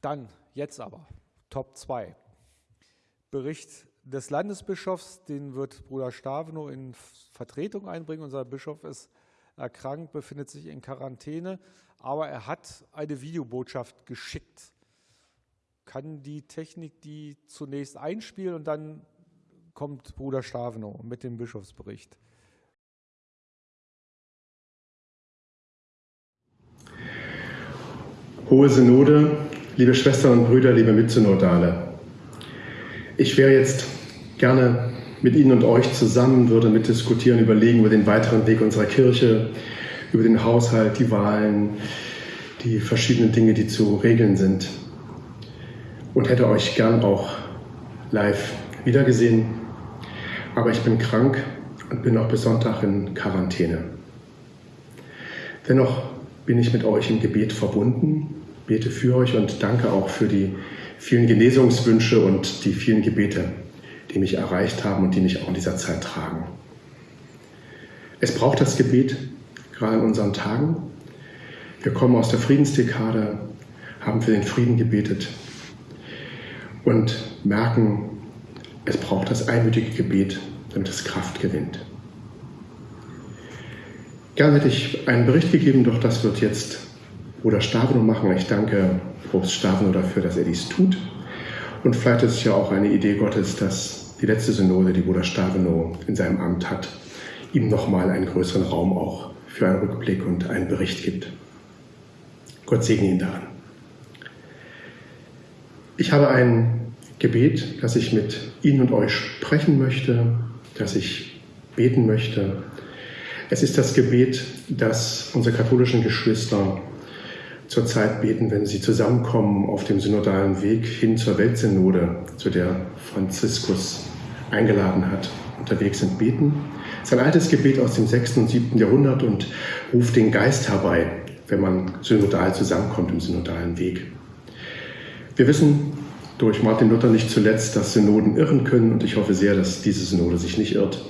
Dann, jetzt aber, Top 2. Bericht des Landesbischofs, den wird Bruder Staveno in Vertretung einbringen. Unser Bischof ist erkrankt, befindet sich in Quarantäne, aber er hat eine Videobotschaft geschickt. Kann die Technik die zunächst einspielen und dann kommt Bruder Staveno mit dem Bischofsbericht. Hohe Synode, liebe Schwestern und Brüder, liebe Mitsynodale. Ich wäre jetzt gerne mit Ihnen und euch zusammen, würde mitdiskutieren, überlegen über den weiteren Weg unserer Kirche, über den Haushalt, die Wahlen, die verschiedenen Dinge, die zu regeln sind. Und hätte euch gern auch live wiedergesehen. Aber ich bin krank und bin auch bis Sonntag in Quarantäne. Dennoch bin ich mit euch im Gebet verbunden, bete für euch und danke auch für die vielen Genesungswünsche und die vielen Gebete, die mich erreicht haben und die mich auch in dieser Zeit tragen. Es braucht das Gebet, gerade in unseren Tagen. Wir kommen aus der Friedensdekade, haben für den Frieden gebetet und merken, es braucht das einmütige Gebet, damit es Kraft gewinnt. Gerne hätte ich einen Bericht gegeben, doch das wird jetzt Bruder Stavino machen. Ich danke Propst Stavino dafür, dass er dies tut. Und vielleicht ist es ja auch eine Idee Gottes, dass die letzte Synode, die Bruder Stavino in seinem Amt hat, ihm nochmal einen größeren Raum auch für einen Rückblick und einen Bericht gibt. Gott segne ihn daran. Ich habe ein Gebet, das ich mit Ihnen und euch sprechen möchte, das ich beten möchte. Es ist das Gebet, das unsere katholischen Geschwister zurzeit beten, wenn sie zusammenkommen auf dem synodalen Weg hin zur Weltsynode, zu der Franziskus eingeladen hat, unterwegs sind, beten. Es ist ein altes Gebet aus dem 6. und 7. Jahrhundert und ruft den Geist herbei, wenn man synodal zusammenkommt im synodalen Weg. Wir wissen durch Martin Luther nicht zuletzt, dass Synoden irren können und ich hoffe sehr, dass diese Synode sich nicht irrt,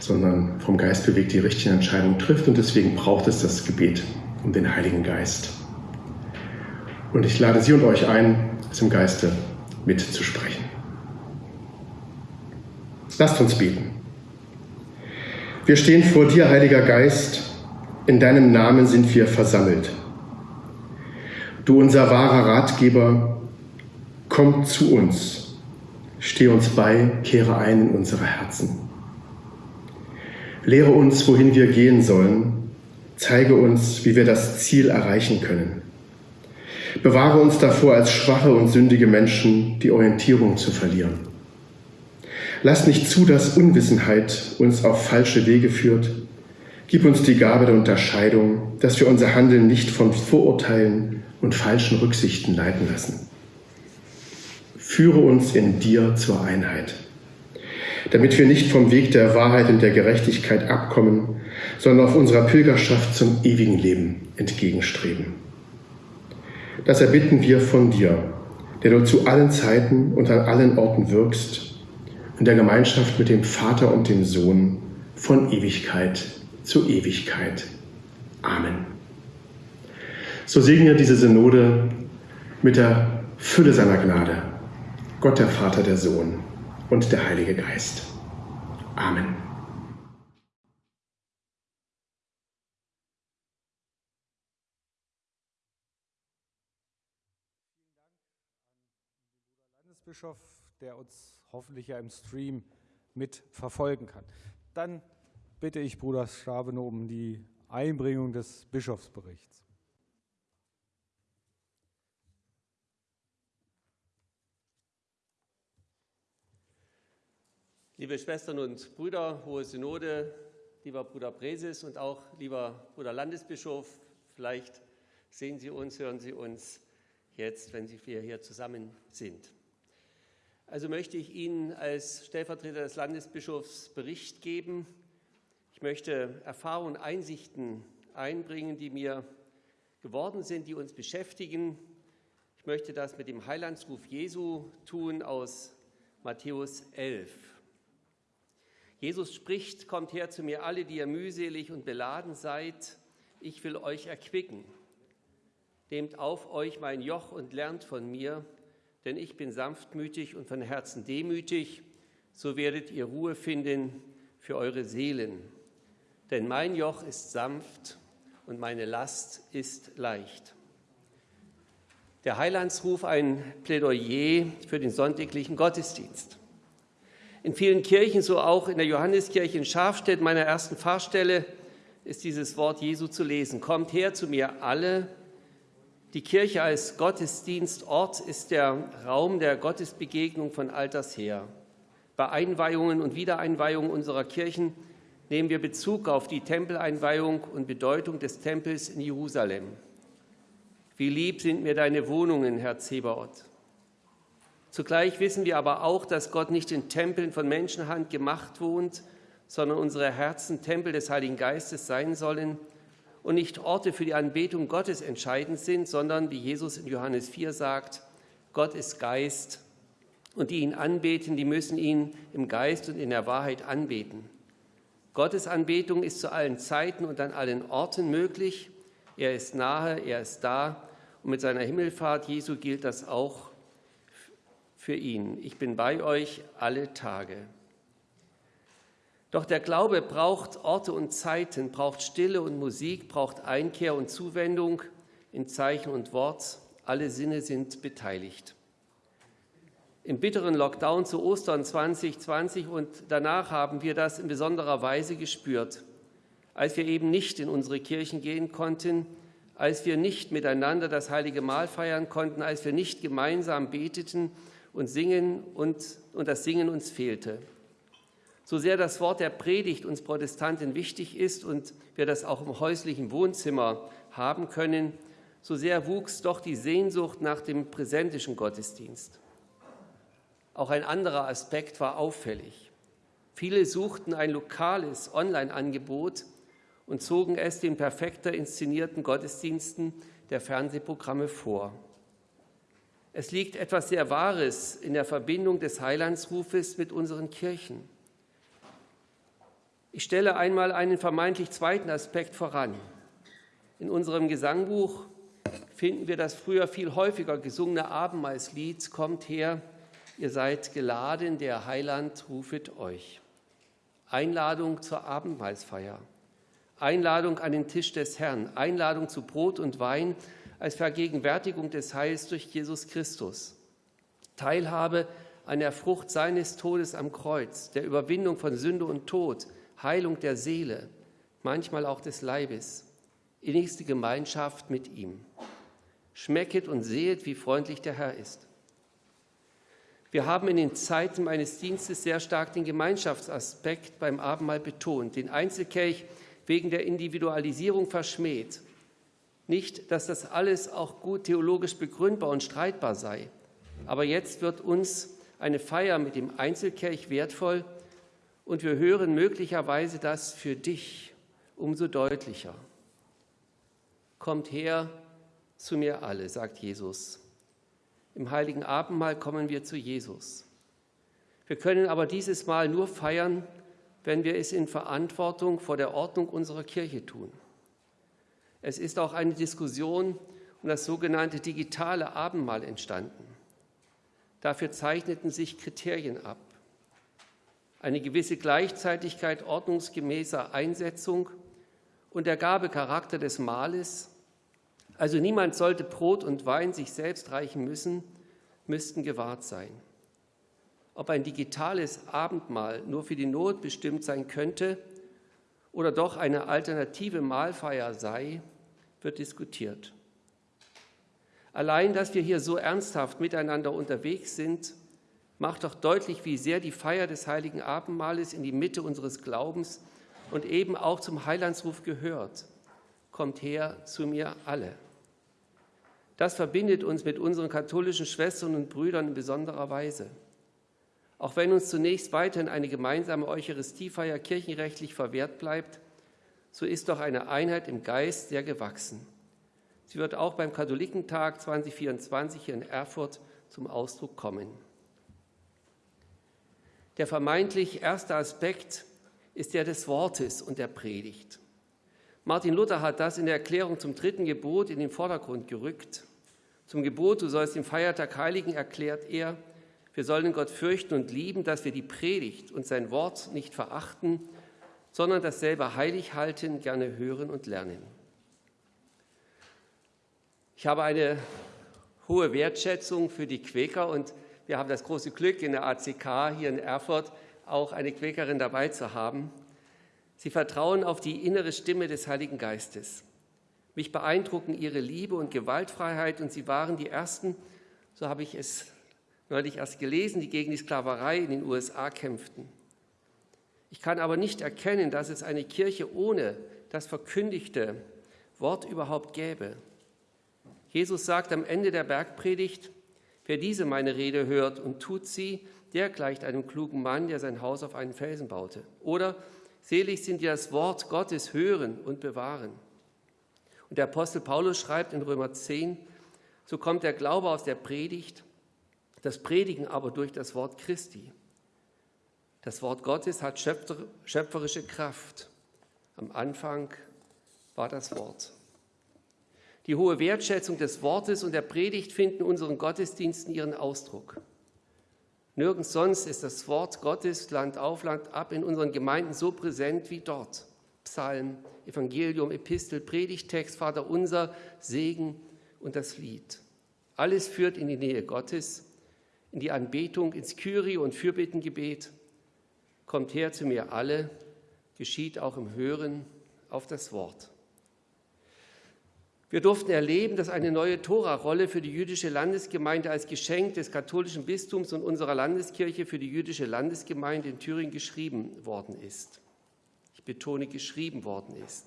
sondern vom Geist bewegt die richtigen Entscheidungen trifft und deswegen braucht es das Gebet um den Heiligen Geist. Und ich lade Sie und euch ein, es im Geiste mitzusprechen. Lasst uns beten. Wir stehen vor dir, Heiliger Geist, in deinem Namen sind wir versammelt. Du, unser wahrer Ratgeber, komm zu uns, steh uns bei, kehre ein in unsere Herzen. Lehre uns, wohin wir gehen sollen, zeige uns, wie wir das Ziel erreichen können. Bewahre uns davor, als schwache und sündige Menschen die Orientierung zu verlieren. Lass nicht zu, dass Unwissenheit uns auf falsche Wege führt. Gib uns die Gabe der Unterscheidung, dass wir unser Handeln nicht von Vorurteilen und falschen Rücksichten leiten lassen. Führe uns in dir zur Einheit, damit wir nicht vom Weg der Wahrheit und der Gerechtigkeit abkommen, sondern auf unserer Pilgerschaft zum ewigen Leben entgegenstreben. Das erbitten wir von dir, der du zu allen Zeiten und an allen Orten wirkst, in der Gemeinschaft mit dem Vater und dem Sohn von Ewigkeit zu Ewigkeit. Amen. So segne diese Synode mit der Fülle seiner Gnade, Gott der Vater, der Sohn und der Heilige Geist. Amen. Landesbischof, der uns hoffentlich ja im Stream mit verfolgen kann. Dann bitte ich Bruder Schabeno um die Einbringung des Bischofsberichts. Liebe Schwestern und Brüder, Hohe Synode, lieber Bruder Bresis und auch lieber Bruder Landesbischof, vielleicht sehen Sie uns, hören Sie uns jetzt, wenn wir hier zusammen sind. Also möchte ich Ihnen als Stellvertreter des Landesbischofs Bericht geben. Ich möchte Erfahrungen und Einsichten einbringen, die mir geworden sind, die uns beschäftigen. Ich möchte das mit dem Heilandsruf Jesu tun aus Matthäus 11. Jesus spricht, kommt her zu mir alle, die ihr mühselig und beladen seid, ich will euch erquicken. Nehmt auf euch mein Joch und lernt von mir, denn ich bin sanftmütig und von Herzen demütig, so werdet ihr Ruhe finden für eure Seelen. Denn mein Joch ist sanft und meine Last ist leicht. Der Heilandsruf ein Plädoyer für den sonntäglichen Gottesdienst. In vielen Kirchen, so auch in der Johanneskirche in Schafstedt, meiner ersten Pfarrstelle, ist dieses Wort Jesu zu lesen. Kommt her zu mir alle. Die Kirche als Gottesdienstort ist der Raum der Gottesbegegnung von alters her. Bei Einweihungen und Wiedereinweihungen unserer Kirchen nehmen wir Bezug auf die Tempeleinweihung und Bedeutung des Tempels in Jerusalem. Wie lieb sind mir deine Wohnungen, Herr Zebaoth. Zugleich wissen wir aber auch, dass Gott nicht in Tempeln von Menschenhand gemacht wohnt, sondern unsere Herzen Tempel des Heiligen Geistes sein sollen und nicht Orte für die Anbetung Gottes entscheidend sind, sondern, wie Jesus in Johannes 4 sagt, Gott ist Geist und die ihn anbeten, die müssen ihn im Geist und in der Wahrheit anbeten. Gottes Anbetung ist zu allen Zeiten und an allen Orten möglich. Er ist nahe, er ist da. Und mit seiner Himmelfahrt Jesu gilt das auch für ihn. Ich bin bei euch alle Tage. Doch der Glaube braucht Orte und Zeiten, braucht Stille und Musik, braucht Einkehr und Zuwendung in Zeichen und Wort. Alle Sinne sind beteiligt. Im bitteren Lockdown zu Ostern 2020 und danach haben wir das in besonderer Weise gespürt, als wir eben nicht in unsere Kirchen gehen konnten, als wir nicht miteinander das heilige Mahl feiern konnten, als wir nicht gemeinsam beteten und singen und, und das Singen uns fehlte. So sehr das Wort der Predigt uns Protestanten wichtig ist und wir das auch im häuslichen Wohnzimmer haben können, so sehr wuchs doch die Sehnsucht nach dem präsentischen Gottesdienst. Auch ein anderer Aspekt war auffällig. Viele suchten ein lokales Online-Angebot und zogen es den perfekter inszenierten Gottesdiensten der Fernsehprogramme vor. Es liegt etwas sehr Wahres in der Verbindung des Heilandsrufes mit unseren Kirchen. Ich stelle einmal einen vermeintlich zweiten Aspekt voran. In unserem Gesangbuch finden wir das früher viel häufiger gesungene Abendmahlslied Kommt her, ihr seid geladen, der Heiland rufet euch. Einladung zur Abendmahlsfeier, Einladung an den Tisch des Herrn, Einladung zu Brot und Wein als Vergegenwärtigung des Heils durch Jesus Christus, Teilhabe an der Frucht seines Todes am Kreuz, der Überwindung von Sünde und Tod, Heilung der Seele, manchmal auch des Leibes, innigste Gemeinschaft mit ihm. Schmecket und sehet, wie freundlich der Herr ist. Wir haben in den Zeiten meines Dienstes sehr stark den Gemeinschaftsaspekt beim Abendmahl betont, den Einzelkelch wegen der Individualisierung verschmäht. Nicht, dass das alles auch gut theologisch begründbar und streitbar sei, aber jetzt wird uns eine Feier mit dem Einzelkelch wertvoll und wir hören möglicherweise das für dich umso deutlicher. Kommt her zu mir alle, sagt Jesus. Im heiligen Abendmahl kommen wir zu Jesus. Wir können aber dieses Mal nur feiern, wenn wir es in Verantwortung vor der Ordnung unserer Kirche tun. Es ist auch eine Diskussion um das sogenannte digitale Abendmahl entstanden. Dafür zeichneten sich Kriterien ab. Eine gewisse Gleichzeitigkeit ordnungsgemäßer Einsetzung und der Gabecharakter des Mahles also niemand sollte Brot und Wein sich selbst reichen müssen, müssten gewahrt sein. Ob ein digitales Abendmahl nur für die Not bestimmt sein könnte oder doch eine alternative Mahlfeier sei, wird diskutiert. Allein, dass wir hier so ernsthaft miteinander unterwegs sind, macht doch deutlich, wie sehr die Feier des heiligen Abendmahles in die Mitte unseres Glaubens und eben auch zum Heilandsruf gehört. Kommt her zu mir alle. Das verbindet uns mit unseren katholischen Schwestern und Brüdern in besonderer Weise. Auch wenn uns zunächst weiterhin eine gemeinsame Eucharistiefeier kirchenrechtlich verwehrt bleibt, so ist doch eine Einheit im Geist sehr gewachsen. Sie wird auch beim Katholikentag 2024 hier in Erfurt zum Ausdruck kommen. Der vermeintlich erste Aspekt ist der des Wortes und der Predigt. Martin Luther hat das in der Erklärung zum dritten Gebot in den Vordergrund gerückt. Zum Gebot, du sollst den Feiertag heiligen, erklärt er, wir sollen Gott fürchten und lieben, dass wir die Predigt und sein Wort nicht verachten, sondern dasselbe heilig halten, gerne hören und lernen. Ich habe eine hohe Wertschätzung für die Quäker und wir haben das große Glück, in der ACK hier in Erfurt auch eine Quäkerin dabei zu haben. Sie vertrauen auf die innere Stimme des Heiligen Geistes. Mich beeindrucken ihre Liebe und Gewaltfreiheit und sie waren die Ersten, so habe ich es neulich erst gelesen, die gegen die Sklaverei in den USA kämpften. Ich kann aber nicht erkennen, dass es eine Kirche ohne das verkündigte Wort überhaupt gäbe. Jesus sagt am Ende der Bergpredigt, wer diese meine Rede hört und tut sie, der gleicht einem klugen Mann, der sein Haus auf einen Felsen baute. Oder selig sind die das Wort Gottes hören und bewahren. Und der Apostel Paulus schreibt in Römer 10, so kommt der Glaube aus der Predigt, das Predigen aber durch das Wort Christi. Das Wort Gottes hat schöpferische Kraft. Am Anfang war das Wort. Die hohe Wertschätzung des Wortes und der Predigt finden in unseren Gottesdiensten ihren Ausdruck. Nirgends sonst ist das Wort Gottes Land auf Land ab in unseren Gemeinden so präsent wie dort. Psalm, Evangelium, Epistel, Predigtext, Vater unser, Segen und das Lied. Alles führt in die Nähe Gottes, in die Anbetung, ins Kyrie und Fürbittengebet. Kommt her zu mir alle, geschieht auch im Hören auf das Wort. Wir durften erleben, dass eine neue Tora-Rolle für die jüdische Landesgemeinde als Geschenk des katholischen Bistums und unserer Landeskirche für die jüdische Landesgemeinde in Thüringen geschrieben worden ist. Ich betone, geschrieben worden ist.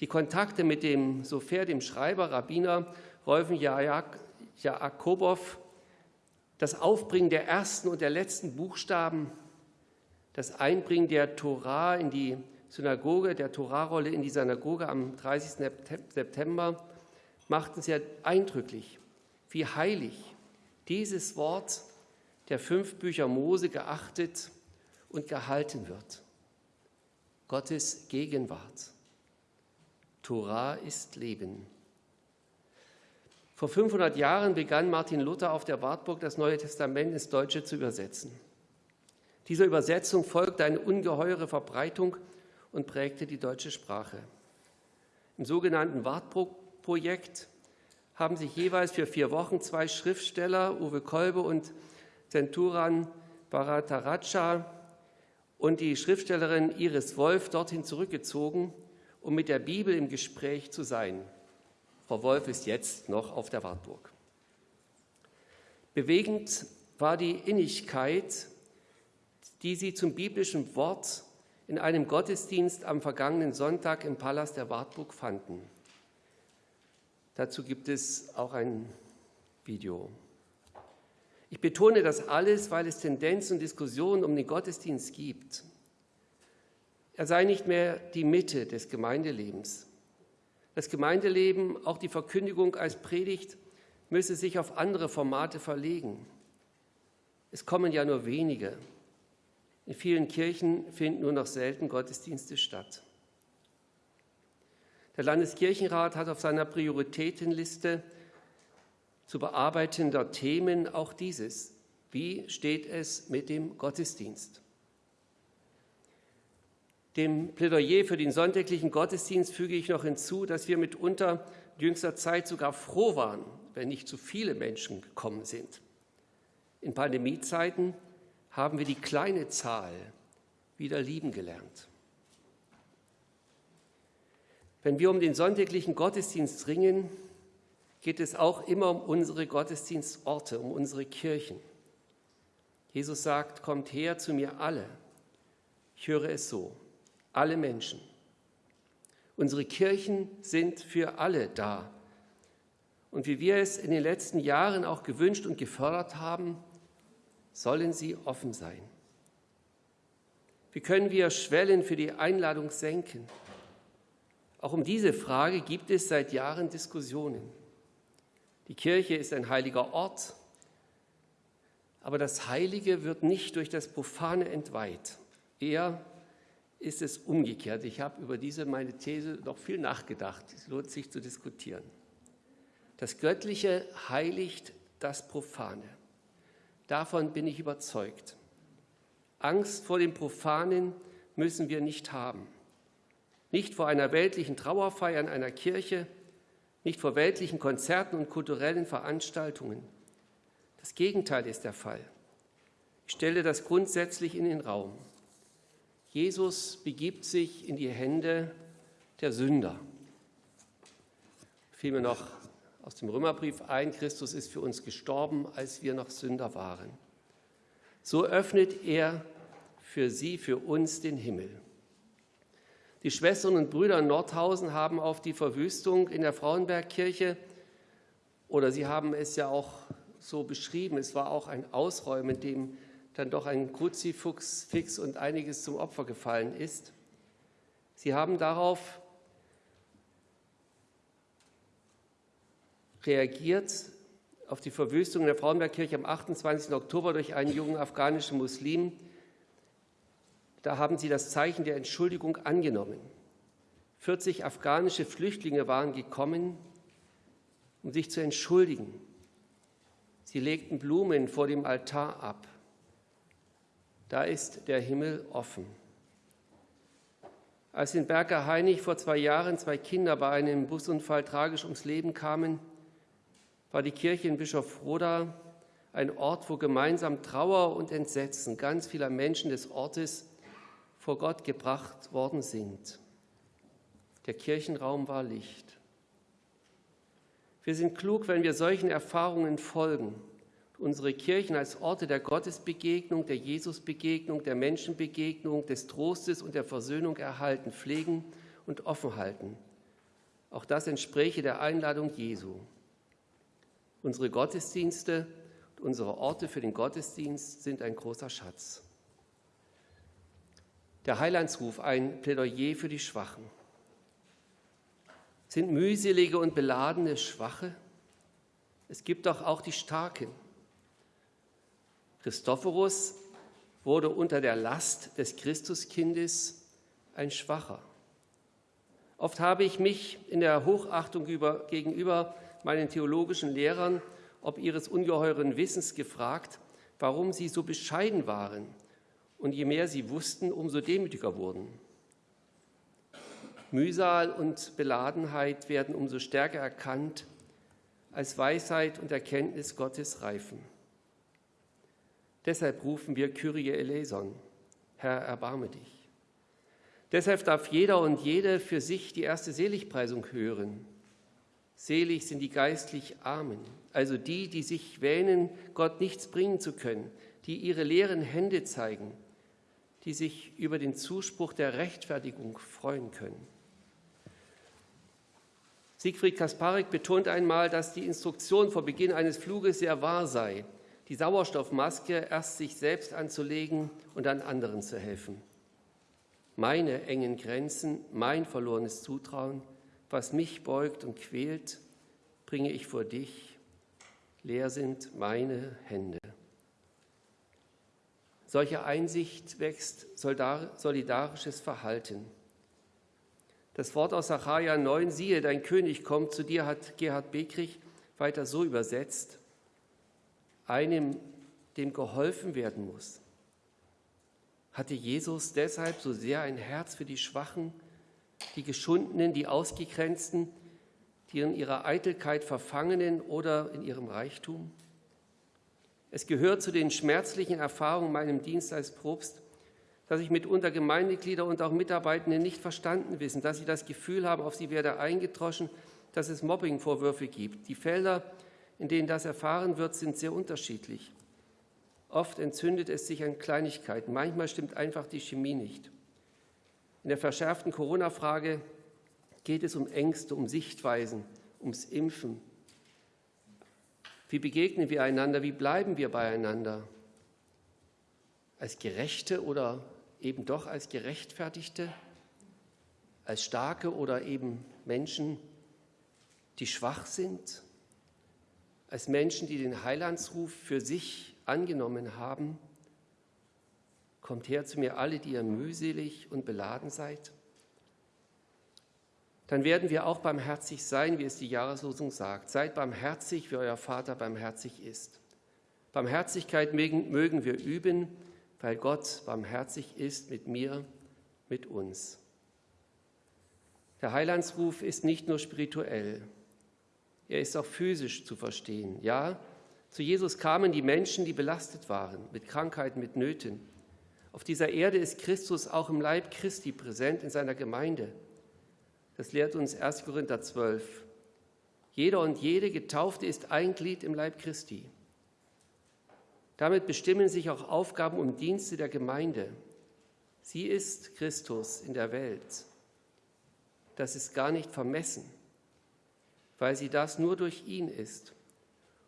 Die Kontakte mit dem Sofer, dem Schreiber, Rabbiner Rolfen Jakobow, das Aufbringen der ersten und der letzten Buchstaben, das Einbringen der Tora in die Synagoge, der Torarolle in die Synagoge am 30. September machten sehr eindrücklich, wie heilig dieses Wort der fünf Bücher Mose geachtet und gehalten wird. Gottes Gegenwart. Torah ist Leben. Vor 500 Jahren begann Martin Luther auf der Wartburg das Neue Testament ins Deutsche zu übersetzen. Dieser Übersetzung folgte eine ungeheure Verbreitung und prägte die deutsche Sprache. Im sogenannten Wartburg-Projekt haben sich jeweils für vier Wochen zwei Schriftsteller, Uwe Kolbe und Zenturan Bharataraja und die Schriftstellerin Iris Wolf dorthin zurückgezogen, um mit der Bibel im Gespräch zu sein. Frau Wolf ist jetzt noch auf der Wartburg. Bewegend war die Innigkeit, die sie zum biblischen Wort in einem Gottesdienst am vergangenen Sonntag im Palast der Wartburg fanden. Dazu gibt es auch ein Video. Ich betone das alles, weil es Tendenzen und Diskussionen um den Gottesdienst gibt. Er sei nicht mehr die Mitte des Gemeindelebens. Das Gemeindeleben, auch die Verkündigung als Predigt, müsse sich auf andere Formate verlegen. Es kommen ja nur wenige. In vielen Kirchen finden nur noch selten Gottesdienste statt. Der Landeskirchenrat hat auf seiner Prioritätenliste zu bearbeitender Themen auch dieses. Wie steht es mit dem Gottesdienst? Dem Plädoyer für den sonntäglichen Gottesdienst füge ich noch hinzu, dass wir mitunter jüngster Zeit sogar froh waren, wenn nicht zu viele Menschen gekommen sind. In Pandemiezeiten haben wir die kleine Zahl wieder lieben gelernt. Wenn wir um den sonntäglichen Gottesdienst ringen, geht es auch immer um unsere Gottesdienstorte, um unsere Kirchen. Jesus sagt, kommt her zu mir alle. Ich höre es so, alle Menschen. Unsere Kirchen sind für alle da. Und wie wir es in den letzten Jahren auch gewünscht und gefördert haben, sollen sie offen sein. Wie können wir Schwellen für die Einladung senken? Auch um diese Frage gibt es seit Jahren Diskussionen. Die Kirche ist ein heiliger Ort, aber das Heilige wird nicht durch das Profane entweiht. Eher ist es umgekehrt. Ich habe über diese meine These noch viel nachgedacht. Es lohnt sich zu diskutieren. Das Göttliche heiligt das Profane. Davon bin ich überzeugt. Angst vor dem Profanen müssen wir nicht haben. Nicht vor einer weltlichen Trauerfeier in einer Kirche, nicht vor weltlichen Konzerten und kulturellen Veranstaltungen. Das Gegenteil ist der Fall. Ich stelle das grundsätzlich in den Raum. Jesus begibt sich in die Hände der Sünder. Fiel mir noch aus dem Römerbrief ein, Christus ist für uns gestorben, als wir noch Sünder waren. So öffnet er für sie, für uns den Himmel. Die Schwestern und Brüder in Nordhausen haben auf die Verwüstung in der Frauenbergkirche, oder sie haben es ja auch so beschrieben, es war auch ein Ausräumen, dem dann doch ein Kruzifix fix und einiges zum Opfer gefallen ist. Sie haben darauf reagiert auf die Verwüstung der Frauenbergkirche am 28. Oktober durch einen jungen afghanischen Muslim. Da haben sie das Zeichen der Entschuldigung angenommen. 40 afghanische Flüchtlinge waren gekommen, um sich zu entschuldigen. Sie legten Blumen vor dem Altar ab. Da ist der Himmel offen. Als in Berger Heinig vor zwei Jahren zwei Kinder bei einem Busunfall tragisch ums Leben kamen, war die Kirche in Bischof Roda ein Ort, wo gemeinsam Trauer und Entsetzen ganz vieler Menschen des Ortes vor Gott gebracht worden sind. Der Kirchenraum war Licht. Wir sind klug, wenn wir solchen Erfahrungen folgen unsere Kirchen als Orte der Gottesbegegnung, der Jesusbegegnung, der Menschenbegegnung, des Trostes und der Versöhnung erhalten, pflegen und offen halten. Auch das entspräche der Einladung Jesu. Unsere Gottesdienste und unsere Orte für den Gottesdienst sind ein großer Schatz. Der Heilandsruf, ein Plädoyer für die Schwachen. Sind mühselige und beladene Schwache? Es gibt doch auch die Starken. Christophorus wurde unter der Last des Christuskindes ein Schwacher. Oft habe ich mich in der Hochachtung gegenüber meinen theologischen Lehrern ob ihres ungeheuren Wissens gefragt, warum sie so bescheiden waren und je mehr sie wussten, umso demütiger wurden. Mühsal und Beladenheit werden umso stärker erkannt, als Weisheit und Erkenntnis Gottes reifen. Deshalb rufen wir Kyrie eleison, Herr, erbarme dich. Deshalb darf jeder und jede für sich die erste Seligpreisung hören. Selig sind die geistlich Armen, also die, die sich wähnen, Gott nichts bringen zu können, die ihre leeren Hände zeigen, die sich über den Zuspruch der Rechtfertigung freuen können. Siegfried Kasparik betont einmal, dass die Instruktion vor Beginn eines Fluges sehr wahr sei, die Sauerstoffmaske erst sich selbst anzulegen und dann anderen zu helfen. Meine engen Grenzen, mein verlorenes Zutrauen – was mich beugt und quält, bringe ich vor dich. Leer sind meine Hände. Solche Einsicht wächst solidarisches Verhalten. Das Wort aus Sacharja 9, siehe, dein König kommt zu dir, hat Gerhard Bekrich weiter so übersetzt. Einem, dem geholfen werden muss. Hatte Jesus deshalb so sehr ein Herz für die Schwachen, die Geschundenen, die Ausgegrenzten, die in ihrer Eitelkeit verfangenen oder in ihrem Reichtum? Es gehört zu den schmerzlichen Erfahrungen meinem Dienst als Propst, dass ich mitunter Gemeindeglieder und auch Mitarbeitende nicht verstanden wissen, dass sie das Gefühl haben, auf sie werde eingedroschen, dass es Mobbingvorwürfe gibt. Die Felder, in denen das erfahren wird, sind sehr unterschiedlich. Oft entzündet es sich an Kleinigkeiten, manchmal stimmt einfach die Chemie nicht. In der verschärften Corona-Frage geht es um Ängste, um Sichtweisen, ums Impfen. Wie begegnen wir einander? Wie bleiben wir beieinander? Als Gerechte oder eben doch als Gerechtfertigte? Als Starke oder eben Menschen, die schwach sind? Als Menschen, die den Heilandsruf für sich angenommen haben? Kommt her zu mir alle, die ihr mühselig und beladen seid. Dann werden wir auch barmherzig sein, wie es die Jahreslosung sagt. Seid barmherzig, wie euer Vater barmherzig ist. Barmherzigkeit mögen wir üben, weil Gott barmherzig ist mit mir, mit uns. Der Heilandsruf ist nicht nur spirituell, er ist auch physisch zu verstehen. Ja, zu Jesus kamen die Menschen, die belastet waren mit Krankheiten, mit Nöten. Auf dieser Erde ist Christus auch im Leib Christi präsent in seiner Gemeinde. Das lehrt uns 1. Korinther 12. Jeder und jede Getaufte ist ein Glied im Leib Christi. Damit bestimmen sich auch Aufgaben und Dienste der Gemeinde. Sie ist Christus in der Welt. Das ist gar nicht vermessen, weil sie das nur durch ihn ist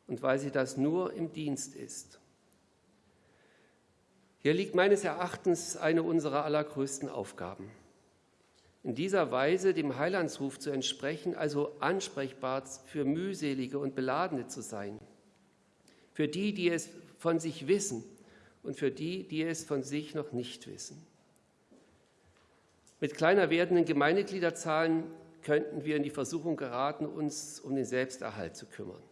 und weil sie das nur im Dienst ist. Hier liegt meines Erachtens eine unserer allergrößten Aufgaben. In dieser Weise dem Heilandsruf zu entsprechen, also ansprechbar für mühselige und Beladene zu sein, für die, die es von sich wissen und für die, die es von sich noch nicht wissen. Mit kleiner werdenden Gemeindegliederzahlen könnten wir in die Versuchung geraten, uns um den Selbsterhalt zu kümmern.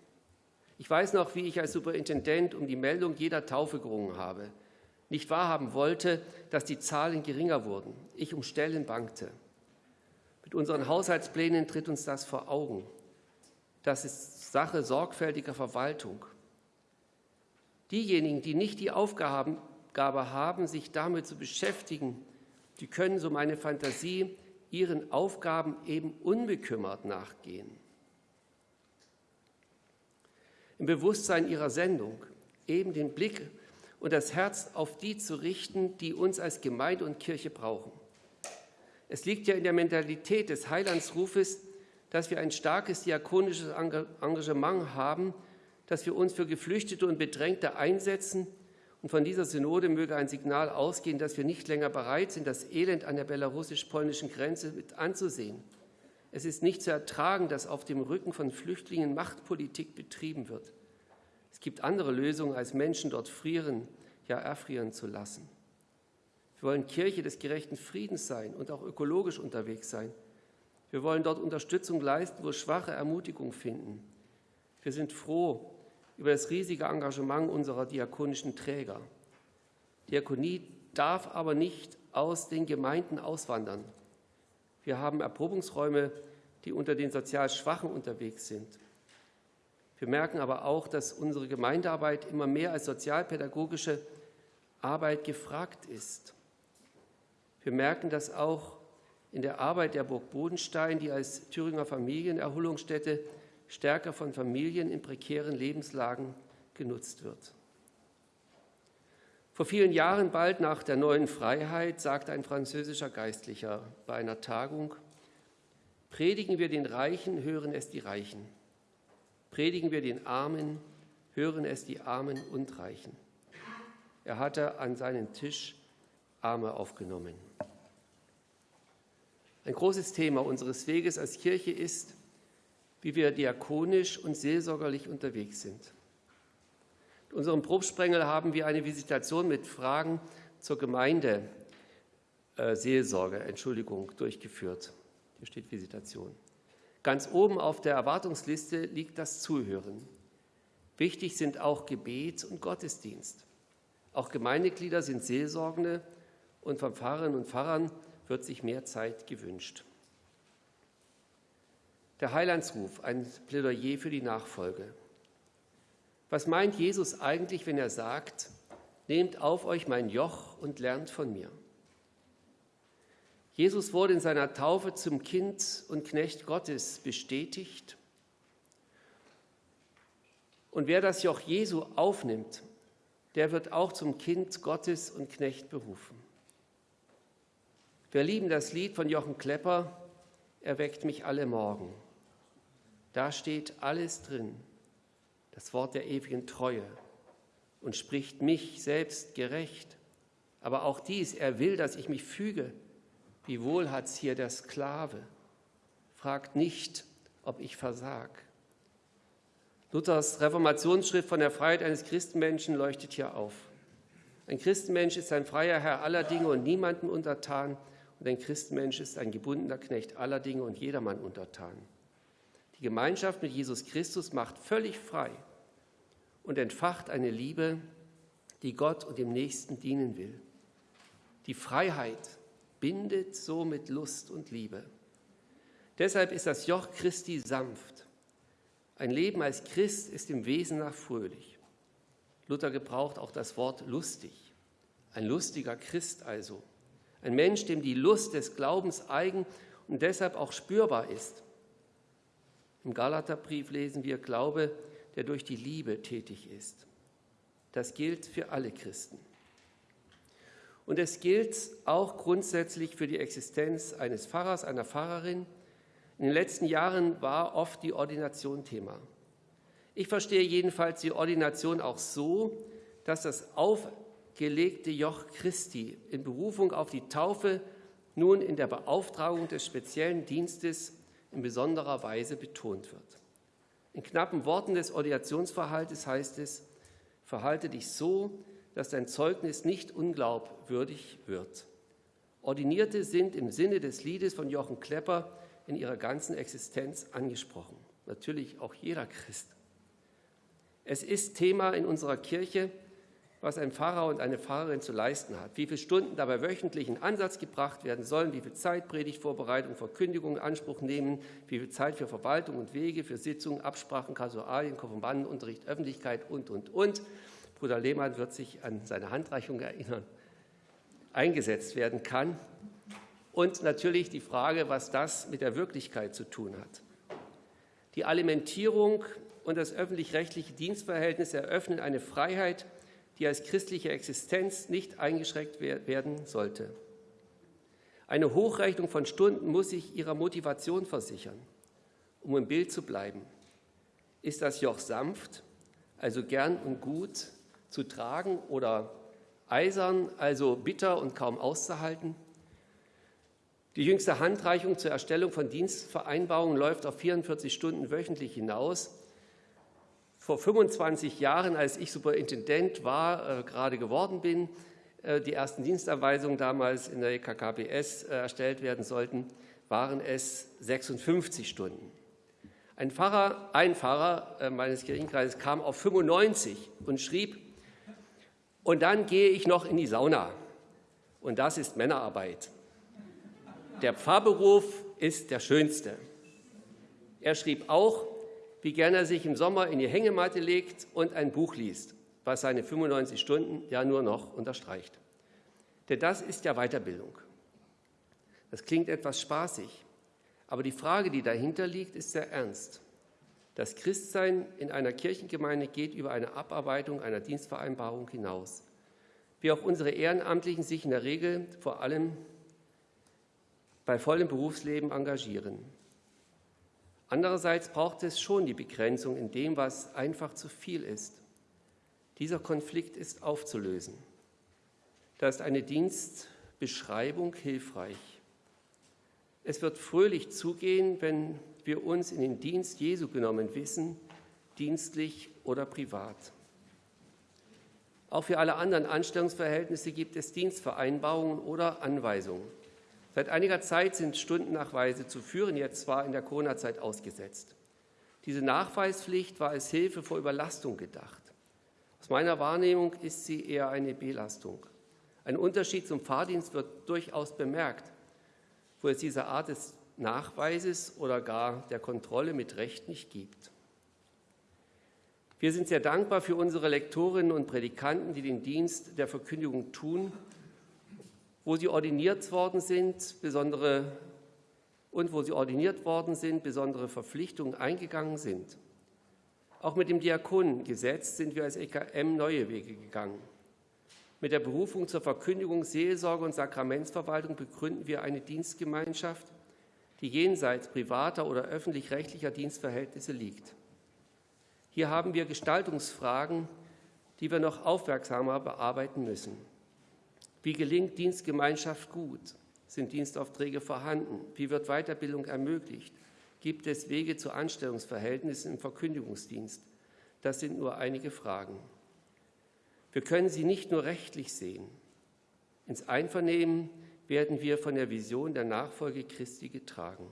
Ich weiß noch, wie ich als Superintendent um die Meldung jeder Taufe gerungen habe nicht wahrhaben wollte, dass die Zahlen geringer wurden. Ich um Stellen bangte. Mit unseren Haushaltsplänen tritt uns das vor Augen. Das ist Sache sorgfältiger Verwaltung. Diejenigen, die nicht die Aufgabe haben, sich damit zu beschäftigen, die können, so meine Fantasie, ihren Aufgaben eben unbekümmert nachgehen. Im Bewusstsein ihrer Sendung eben den Blick und das Herz auf die zu richten, die uns als Gemeinde und Kirche brauchen. Es liegt ja in der Mentalität des Heilandsrufes, dass wir ein starkes diakonisches Engagement haben, dass wir uns für Geflüchtete und Bedrängte einsetzen. Und von dieser Synode möge ein Signal ausgehen, dass wir nicht länger bereit sind, das Elend an der belarussisch-polnischen Grenze mit anzusehen. Es ist nicht zu ertragen, dass auf dem Rücken von Flüchtlingen Machtpolitik betrieben wird. Es gibt andere Lösungen, als Menschen dort frieren, ja erfrieren zu lassen. Wir wollen Kirche des gerechten Friedens sein und auch ökologisch unterwegs sein. Wir wollen dort Unterstützung leisten, wo Schwache Ermutigung finden. Wir sind froh über das riesige Engagement unserer diakonischen Träger. Diakonie darf aber nicht aus den Gemeinden auswandern. Wir haben Erprobungsräume, die unter den sozial Schwachen unterwegs sind. Wir merken aber auch, dass unsere Gemeindearbeit immer mehr als sozialpädagogische Arbeit gefragt ist. Wir merken das auch in der Arbeit der Burg Bodenstein, die als Thüringer Familienerholungsstätte stärker von Familien in prekären Lebenslagen genutzt wird. Vor vielen Jahren, bald nach der neuen Freiheit, sagte ein französischer Geistlicher bei einer Tagung, Predigen wir den Reichen, hören es die Reichen. Predigen wir den Armen, hören es die Armen und Reichen. Er hatte an seinen Tisch Arme aufgenommen. Ein großes Thema unseres Weges als Kirche ist, wie wir diakonisch und seelsorgerlich unterwegs sind. In unserem Probsprengel haben wir eine Visitation mit Fragen zur Gemeinde äh, Seelsorge, Entschuldigung, durchgeführt. Hier steht Visitation. Ganz oben auf der Erwartungsliste liegt das Zuhören. Wichtig sind auch Gebet und Gottesdienst. Auch Gemeindeglieder sind Seelsorgende und von Pfarrerinnen und Pfarrern wird sich mehr Zeit gewünscht. Der Heilandsruf, ein Plädoyer für die Nachfolge. Was meint Jesus eigentlich, wenn er sagt, nehmt auf euch mein Joch und lernt von mir? Jesus wurde in seiner Taufe zum Kind und Knecht Gottes bestätigt. Und wer das Joch Jesu aufnimmt, der wird auch zum Kind Gottes und Knecht berufen. Wir lieben das Lied von Jochen Klepper, Er weckt mich alle Morgen. Da steht alles drin, das Wort der ewigen Treue und spricht mich selbst gerecht. Aber auch dies, er will, dass ich mich füge wie wohl hat's hier der Sklave, fragt nicht, ob ich versag. Luthers Reformationsschrift von der Freiheit eines Christenmenschen leuchtet hier auf. Ein Christenmensch ist ein freier Herr aller Dinge und niemandem untertan. Und ein Christenmensch ist ein gebundener Knecht aller Dinge und jedermann untertan. Die Gemeinschaft mit Jesus Christus macht völlig frei und entfacht eine Liebe, die Gott und dem Nächsten dienen will. Die Freiheit bindet somit Lust und Liebe. Deshalb ist das Joch Christi sanft. Ein Leben als Christ ist im Wesen nach fröhlich. Luther gebraucht auch das Wort lustig. Ein lustiger Christ also. Ein Mensch, dem die Lust des Glaubens eigen und deshalb auch spürbar ist. Im Galaterbrief lesen wir Glaube, der durch die Liebe tätig ist. Das gilt für alle Christen. Und es gilt auch grundsätzlich für die Existenz eines Pfarrers, einer Pfarrerin. In den letzten Jahren war oft die Ordination Thema. Ich verstehe jedenfalls die Ordination auch so, dass das aufgelegte Joch Christi in Berufung auf die Taufe nun in der Beauftragung des speziellen Dienstes in besonderer Weise betont wird. In knappen Worten des Ordinationsverhaltes heißt es, verhalte dich so, dass dein Zeugnis nicht unglaubwürdig wird. Ordinierte sind im Sinne des Liedes von Jochen Klepper in ihrer ganzen Existenz angesprochen. Natürlich auch jeder Christ. Es ist Thema in unserer Kirche, was ein Pfarrer und eine Pfarrerin zu leisten hat, wie viele Stunden dabei wöchentlich in Ansatz gebracht werden sollen, wie viel Zeit Predigtvorbereitung, Verkündigung in Anspruch nehmen, wie viel Zeit für Verwaltung und Wege, für Sitzungen, Absprachen, Kasualien, Konfirmandenunterricht, Öffentlichkeit und, und, und. Bruder Lehmann wird sich an seine Handreichung erinnern, eingesetzt werden kann. Und natürlich die Frage, was das mit der Wirklichkeit zu tun hat. Die Alimentierung und das öffentlich-rechtliche Dienstverhältnis eröffnen eine Freiheit, die als christliche Existenz nicht eingeschränkt werden sollte. Eine Hochrechnung von Stunden muss sich ihrer Motivation versichern, um im Bild zu bleiben. Ist das Joch sanft, also gern und gut, zu tragen oder eisern, also bitter und kaum auszuhalten. Die jüngste Handreichung zur Erstellung von Dienstvereinbarungen läuft auf 44 Stunden wöchentlich hinaus. Vor 25 Jahren, als ich Superintendent war, äh, gerade geworden bin, äh, die ersten Dienstanweisungen damals in der EKKBS äh, erstellt werden sollten, waren es 56 Stunden. Ein Pfarrer, ein Pfarrer äh, meines Kirchenkreises kam auf 95 und schrieb, und dann gehe ich noch in die Sauna. Und das ist Männerarbeit. Der Pfarrberuf ist der schönste. Er schrieb auch, wie gern er sich im Sommer in die Hängematte legt und ein Buch liest, was seine 95 Stunden ja nur noch unterstreicht. Denn das ist ja Weiterbildung. Das klingt etwas spaßig, aber die Frage, die dahinter liegt, ist sehr ernst. Das Christsein in einer Kirchengemeinde geht über eine Abarbeitung einer Dienstvereinbarung hinaus. Wie auch unsere Ehrenamtlichen sich in der Regel vor allem bei vollem Berufsleben engagieren. Andererseits braucht es schon die Begrenzung in dem, was einfach zu viel ist. Dieser Konflikt ist aufzulösen. Da ist eine Dienstbeschreibung hilfreich. Es wird fröhlich zugehen, wenn wir uns in den Dienst Jesu genommen wissen, dienstlich oder privat. Auch für alle anderen Anstellungsverhältnisse gibt es Dienstvereinbarungen oder Anweisungen. Seit einiger Zeit sind Stundennachweise zu führen, jetzt zwar in der Corona-Zeit ausgesetzt. Diese Nachweispflicht war als Hilfe vor Überlastung gedacht. Aus meiner Wahrnehmung ist sie eher eine Belastung. Ein Unterschied zum Fahrdienst wird durchaus bemerkt, wo es diese Art des Nachweises oder gar der Kontrolle mit Recht nicht gibt. Wir sind sehr dankbar für unsere Lektorinnen und Predikanten, die den Dienst der Verkündigung tun, wo sie ordiniert worden sind, besondere und wo sie ordiniert worden sind, besondere Verpflichtungen eingegangen sind. Auch mit dem Diakonengesetz sind wir als EKM neue Wege gegangen. Mit der Berufung zur Verkündigung, Seelsorge und Sakramentsverwaltung begründen wir eine Dienstgemeinschaft, die jenseits privater oder öffentlich-rechtlicher Dienstverhältnisse liegt. Hier haben wir Gestaltungsfragen, die wir noch aufmerksamer bearbeiten müssen. Wie gelingt Dienstgemeinschaft gut? Sind Dienstaufträge vorhanden? Wie wird Weiterbildung ermöglicht? Gibt es Wege zu Anstellungsverhältnissen im Verkündigungsdienst? Das sind nur einige Fragen. Wir können sie nicht nur rechtlich sehen. Ins Einvernehmen werden wir von der Vision der Nachfolge Christi getragen.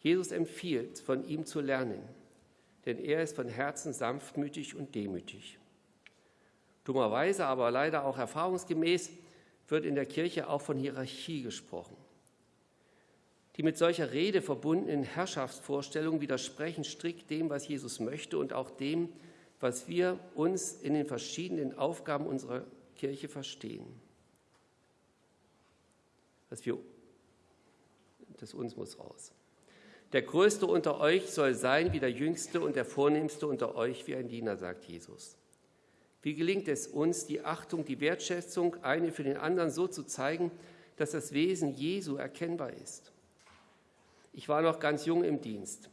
Jesus empfiehlt, von ihm zu lernen, denn er ist von Herzen sanftmütig und demütig. Dummerweise, aber leider auch erfahrungsgemäß, wird in der Kirche auch von Hierarchie gesprochen. Die mit solcher Rede verbundenen Herrschaftsvorstellungen widersprechen strikt dem, was Jesus möchte und auch dem, was wir uns in den verschiedenen Aufgaben unserer Kirche verstehen. Dass wir, das uns muss raus. Der Größte unter euch soll sein wie der Jüngste und der Vornehmste unter euch wie ein Diener, sagt Jesus. Wie gelingt es uns, die Achtung, die Wertschätzung eine für den anderen so zu zeigen, dass das Wesen Jesu erkennbar ist? Ich war noch ganz jung im Dienst.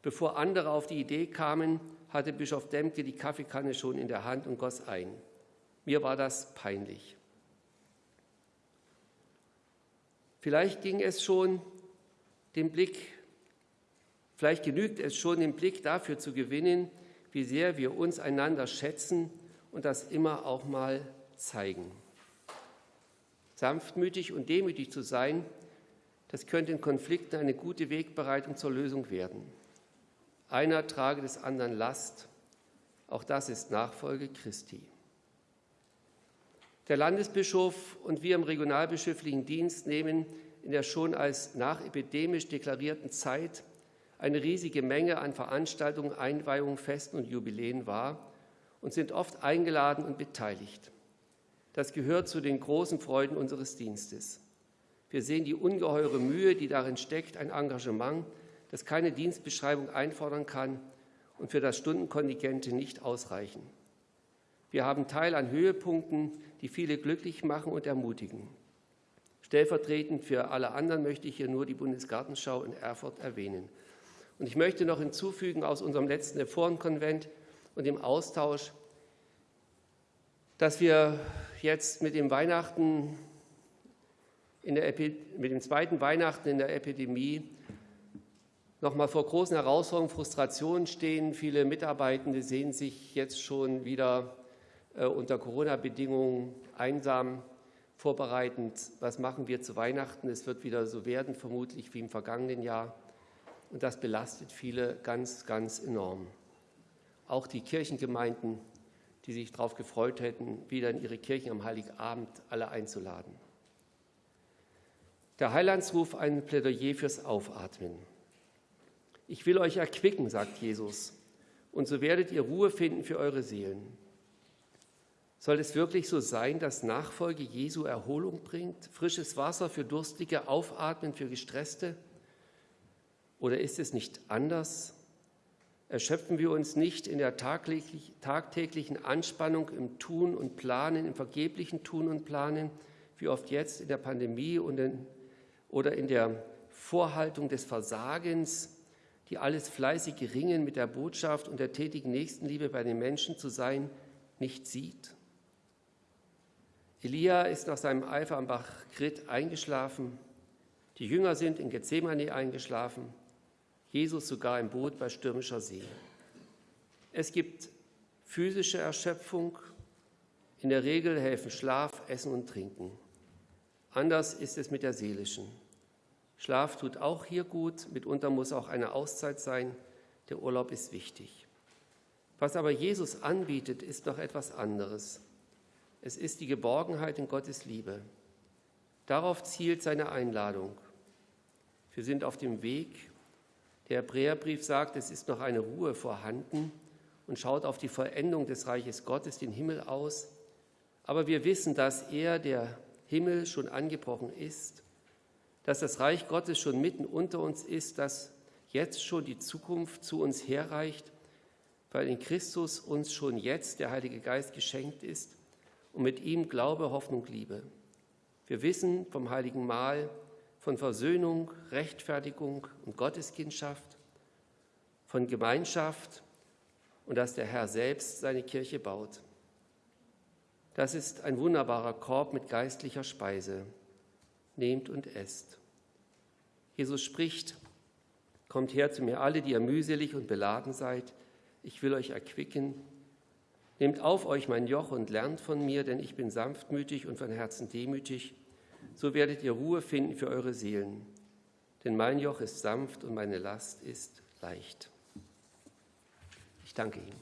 Bevor andere auf die Idee kamen, hatte Bischof Demke die Kaffeekanne schon in der Hand und goss ein. Mir war das peinlich. Vielleicht ging es schon den Blick Vielleicht genügt es schon, den Blick dafür zu gewinnen, wie sehr wir uns einander schätzen und das immer auch mal zeigen. Sanftmütig und demütig zu sein, das könnte in Konflikten eine gute Wegbereitung zur Lösung werden. Einer trage des anderen Last, auch das ist Nachfolge Christi. Der Landesbischof und wir im regionalbischöflichen Dienst nehmen in der schon als nachepidemisch deklarierten Zeit eine riesige Menge an Veranstaltungen, Einweihungen, Festen und Jubiläen wahr und sind oft eingeladen und beteiligt. Das gehört zu den großen Freuden unseres Dienstes. Wir sehen die ungeheure Mühe, die darin steckt, ein Engagement, das keine Dienstbeschreibung einfordern kann und für das Stundenkontingente nicht ausreichen. Wir haben Teil an Höhepunkten, die viele glücklich machen und ermutigen. Stellvertretend für alle anderen möchte ich hier nur die Bundesgartenschau in Erfurt erwähnen. Und ich möchte noch hinzufügen aus unserem letzten Reformkonvent und dem Austausch, dass wir jetzt mit dem Weihnachten mit dem zweiten Weihnachten in der Epidemie noch mal vor großen Herausforderungen, Frustrationen stehen. Viele Mitarbeitende sehen sich jetzt schon wieder äh, unter Corona-Bedingungen einsam vorbereitend. Was machen wir zu Weihnachten? Es wird wieder so werden, vermutlich wie im vergangenen Jahr. Und das belastet viele ganz, ganz enorm. Auch die Kirchengemeinden, die sich darauf gefreut hätten, wieder in ihre Kirchen am Heiligabend alle einzuladen. Der Heilandsruf ein Plädoyer fürs Aufatmen. Ich will euch erquicken, sagt Jesus, und so werdet ihr Ruhe finden für eure Seelen. Soll es wirklich so sein, dass Nachfolge Jesu Erholung bringt, frisches Wasser für Durstige, Aufatmen für Gestresste? Oder ist es nicht anders? Erschöpfen wir uns nicht in der tagtäglichen Anspannung im Tun und Planen, im vergeblichen Tun und Planen, wie oft jetzt in der Pandemie oder in der Vorhaltung des Versagens, die alles fleißige Ringen mit der Botschaft und der tätigen Nächstenliebe bei den Menschen zu sein, nicht sieht? Elia ist nach seinem Eifer am Bach Krit eingeschlafen. Die Jünger sind in Gethsemane eingeschlafen. Jesus sogar im Boot bei stürmischer See. Es gibt physische Erschöpfung. In der Regel helfen Schlaf, Essen und Trinken. Anders ist es mit der seelischen. Schlaf tut auch hier gut, mitunter muss auch eine Auszeit sein. Der Urlaub ist wichtig. Was aber Jesus anbietet, ist noch etwas anderes. Es ist die Geborgenheit in Gottes Liebe. Darauf zielt seine Einladung. Wir sind auf dem Weg der Hebräerbrief sagt, es ist noch eine Ruhe vorhanden und schaut auf die Vollendung des Reiches Gottes, den Himmel aus. Aber wir wissen, dass er, der Himmel, schon angebrochen ist, dass das Reich Gottes schon mitten unter uns ist, dass jetzt schon die Zukunft zu uns herreicht, weil in Christus uns schon jetzt der Heilige Geist geschenkt ist und mit ihm Glaube, Hoffnung, Liebe. Wir wissen vom heiligen Mahl, von Versöhnung, Rechtfertigung und Gotteskindschaft, von Gemeinschaft und dass der Herr selbst seine Kirche baut. Das ist ein wunderbarer Korb mit geistlicher Speise. Nehmt und esst. Jesus spricht, Kommt her zu mir alle, die ihr mühselig und beladen seid, ich will euch erquicken. Nehmt auf euch mein Joch und lernt von mir, denn ich bin sanftmütig und von Herzen demütig so werdet ihr Ruhe finden für eure Seelen. Denn mein Joch ist sanft und meine Last ist leicht. Ich danke Ihnen.